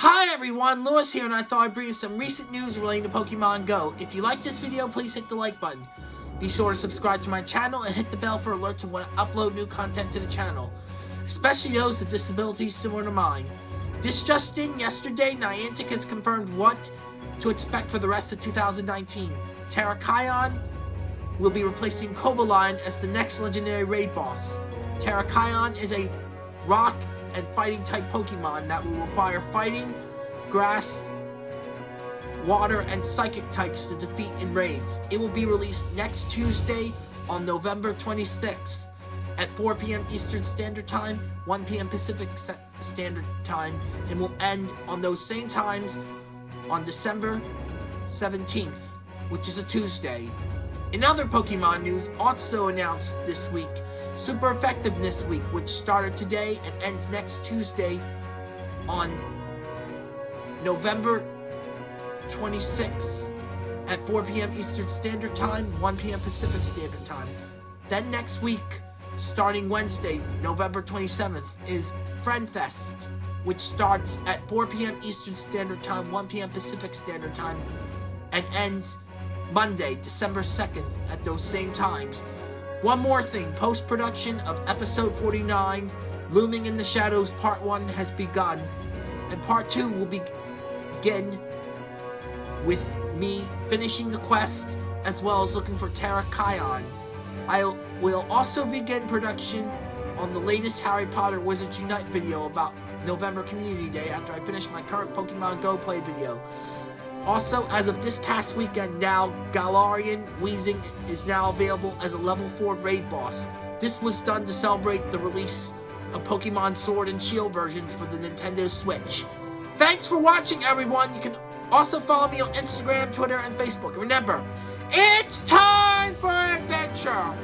Hi everyone, Lewis here and I thought I'd bring you some recent news relating to Pokemon Go. If you like this video, please hit the like button. Be sure to subscribe to my channel and hit the bell for alerts when I upload new content to the channel, especially those with disabilities similar to mine. This just in, yesterday, Niantic has confirmed what to expect for the rest of 2019. Terrakion will be replacing Cobalion as the next legendary raid boss. Terrakion is a rock and fighting type Pokemon that will require fighting, grass, water, and psychic types to defeat in raids. It will be released next Tuesday on November 26th at 4 p.m. Eastern Standard Time, 1 p.m. Pacific Standard Time, and will end on those same times on December 17th, which is a Tuesday. In other Pokemon news, also announced this week, Super Effectiveness Week, which started today and ends next Tuesday on November 26th at 4 p.m. Eastern Standard Time, 1 p.m. Pacific Standard Time. Then next week, starting Wednesday, November 27th, is Friend Fest, which starts at 4 p.m. Eastern Standard Time, 1 p.m. Pacific Standard Time, and ends Monday, December 2nd at those same times. One more thing, post-production of episode 49, Looming in the Shadows Part 1 has begun, and Part 2 will begin with me finishing the quest as well as looking for Terrakion. I will also begin production on the latest Harry Potter Wizards Unite video about November Community Day after I finish my current Pokemon Go play video. Also, as of this past weekend now, Galarian Weezing is now available as a level 4 raid boss. This was done to celebrate the release of Pokemon Sword and Shield versions for the Nintendo Switch. Thanks for watching, everyone! You can also follow me on Instagram, Twitter, and Facebook. remember, it's time for adventure!